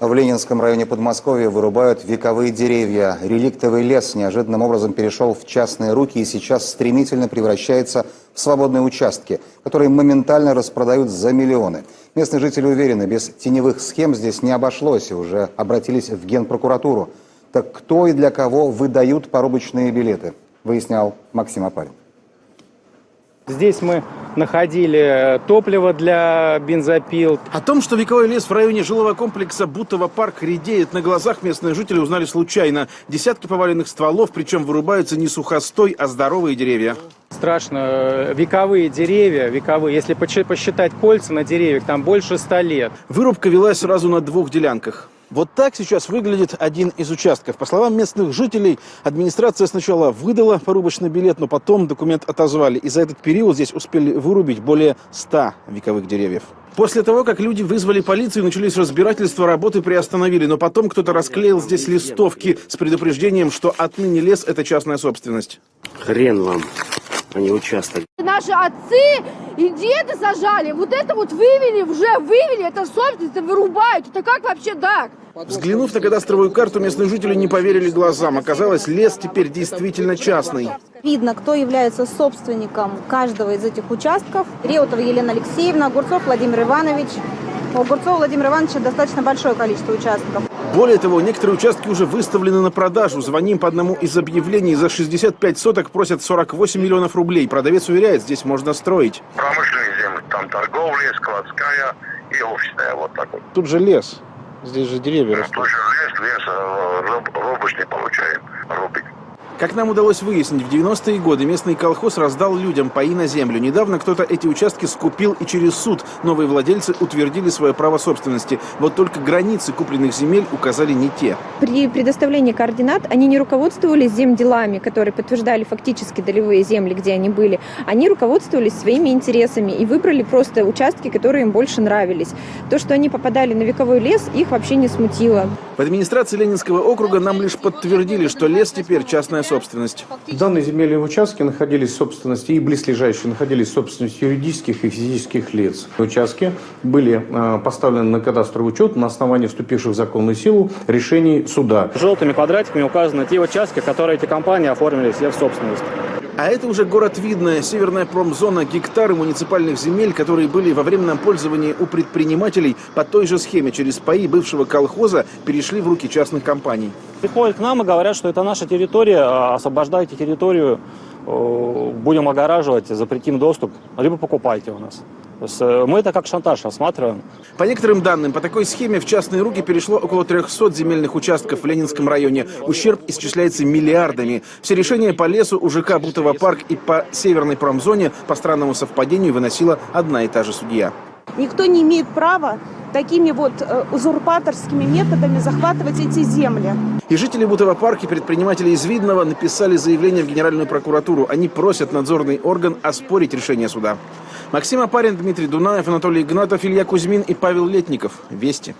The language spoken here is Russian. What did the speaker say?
В Ленинском районе Подмосковья вырубают вековые деревья. Реликтовый лес неожиданным образом перешел в частные руки и сейчас стремительно превращается в свободные участки, которые моментально распродают за миллионы. Местные жители уверены, без теневых схем здесь не обошлось и уже обратились в Генпрокуратуру. Так кто и для кого выдают порубочные билеты, выяснял Максим Апарин. Здесь мы находили топливо для бензопил. О том, что вековой лес в районе жилого комплекса Бутово парк редеет на глазах, местные жители узнали случайно. Десятки поваленных стволов, причем вырубаются не сухостой, а здоровые деревья. Страшно. Вековые деревья, вековые, если посчитать кольца на деревьях, там больше ста лет. Вырубка велась сразу на двух делянках. Вот так сейчас выглядит один из участков. По словам местных жителей, администрация сначала выдала порубочный билет, но потом документ отозвали. И за этот период здесь успели вырубить более 100 вековых деревьев. После того, как люди вызвали полицию, начались разбирательства, работы приостановили. Но потом кто-то расклеил здесь листовки с предупреждением, что отныне лес – это частная собственность. Хрен вам, а не участок. Наши отцы и деды сажали, вот это вот вывели, уже вывели, это собственность, это вырубают. Это как вообще так? Взглянув на кадастровую карту, местные жители не поверили глазам. Оказалось, лес теперь действительно частный. Видно, кто является собственником каждого из этих участков. Реутова Елена Алексеевна, Огурцов Владимир Иванович. У Огурцова Владимира Ивановича достаточно большое количество участков. Более того, некоторые участки уже выставлены на продажу. Звоним по одному из объявлений. За 65 соток просят 48 миллионов рублей. Продавец уверяет, здесь можно строить. Промышленные земли, там торговля, складская и офисная, вот так вот. Тут же лес. Здесь же деревья растут. Тут же лес, лес, э, руб- рубочный получаем, рубить. Как нам удалось выяснить, в 90-е годы местный колхоз раздал людям паи на землю. Недавно кто-то эти участки скупил и через суд. Новые владельцы утвердили свое право собственности. Вот только границы купленных земель указали не те. При предоставлении координат они не руководствовались земделами, которые подтверждали фактически долевые земли, где они были. Они руководствовались своими интересами и выбрали просто участки, которые им больше нравились. То, что они попадали на вековой лес, их вообще не смутило. В администрации Ленинского округа нам лишь подтвердили, что лес теперь частная собственность. Данные земельные участки находились в собственности и близлежащие находились в собственности юридических и физических лиц. Участки были э, поставлены на кадастровый учет на основании вступивших в законную силу решений суда. Желтыми квадратиками указаны те участки, которые эти компании оформили себе в собственность. А это уже город Видное, северная промзона, гектары муниципальных земель, которые были во временном пользовании у предпринимателей по той же схеме. Через паи бывшего колхоза перешли в руки частных компаний. Приходят к нам и говорят, что это наша территория, а освобождайте территорию, э, будем огораживать, запретим доступ, либо покупайте у нас. Э, Мы это как шантаж рассматриваем. По некоторым данным, по такой схеме в частные руки перешло около 300 земельных участков в Ленинском районе. Ущерб исчисляется миллиардами. Все решения по лесу у ЖК Бутово парк и по северной промзоне по странному совпадению выносила одна и та же судья. Никто не имеет права такими вот э, узурпаторскими методами захватывать эти земли. И жители Бутово парка и предприниматели из Видного написали заявление в Генеральную прокуратуру. Они просят надзорный орган оспорить решение суда. Максим Апарин, Дмитрий Дунаев, Анатолий Игнатов, Илья Кузьмин и Павел Летников. Вести.